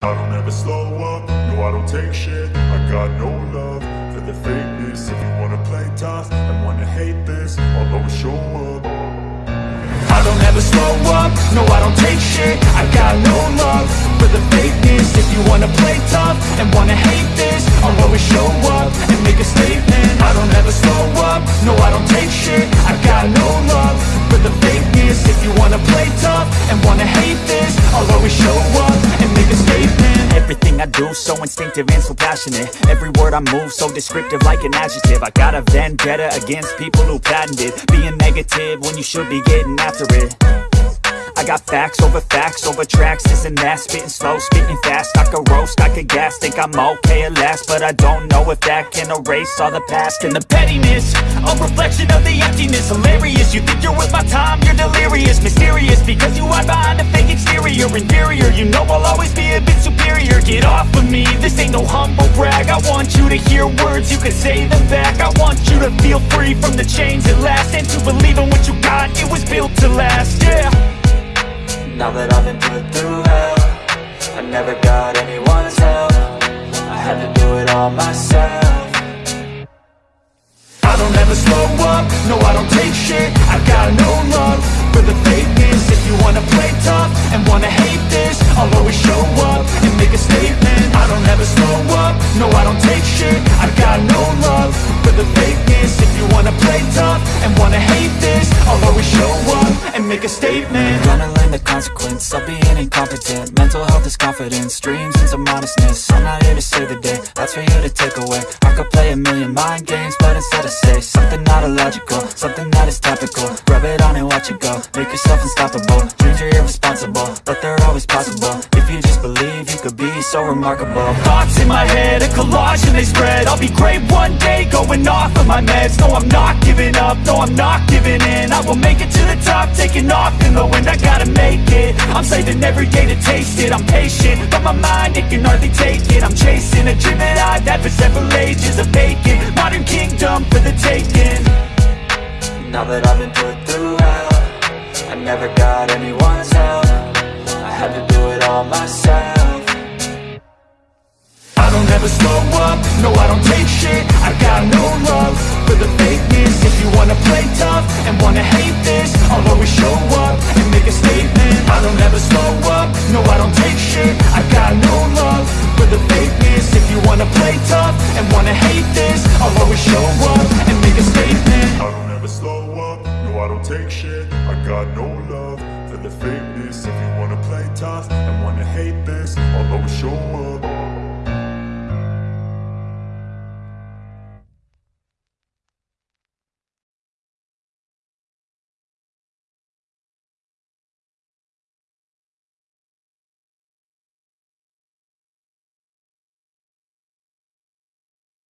I don't ever slow up, no I don't take shit. I got no love for the fakeness. If you wanna play tough and wanna hate this I'll always show up. I don't ever slow up, no I don't take shit. I got no love for the fakeness. If you wanna play tough and wanna hate this I'll always show up and make a statement. I don't ever slow up, no I don't take shit. I got no love for the fakeness. If you wanna play tough and wanna hate this I'll always show up a Everything I do so instinctive and so passionate. Every word I move so descriptive like an adjective. I got a vendetta against people who patented Being negative when you should be getting after it. I got facts over facts over tracks, this and that Spitting slow, spitting fast, I could roast, I could gas Think I'm okay at last, but I don't know if that can erase all the past And the pettiness, a reflection of the emptiness. Hilarious, you think you're worth my time, you're delirious. Mysterious, because you hide behind fake Inferior, you know I'll always be a bit superior. Get off of me, this ain't no humble brag. I want you to hear words, you can say them back. I want you to feel free from the chains at last And to believe in what you got, it was built to last, yeah. Now that I've been put through hell I never got anyone's help. I had to do it all myself make a statement. I'm Gonna learn the consequence of being incompetent. Mental health is confidence, dreams and some modestness. I'm not here to save the day, that's for you to take away. I could play a million mind games, but instead I say Something not illogical, something that is topical. Rub it on and watch it go, make yourself unstoppable. Dreams are irresponsible, but they're always possible. If you just believe, you could be so remarkable. Thoughts in my head, a collage and they spread. I'll be great one day, going off of my meds. No, I'm not giving up, no, I'm not giving in. I will make it to top, taking off in the wind. I gotta make it, I'm saving every day to taste it. I'm patient, but my mind, it can hardly take it. I'm chasing a dream that I've had for several ages A vacant, modern kingdom for the taking. Now that I've been put through hell I never got anyone's help. I had to do it all myself. I don't ever slow up, no I don't take shit. I got play tough and wanna hate this I'll always show up and make a statement. I don't ever slow up, no I don't take shit. I got no love for the fakeness. If you wanna play tough and wanna hate this I'll always show up.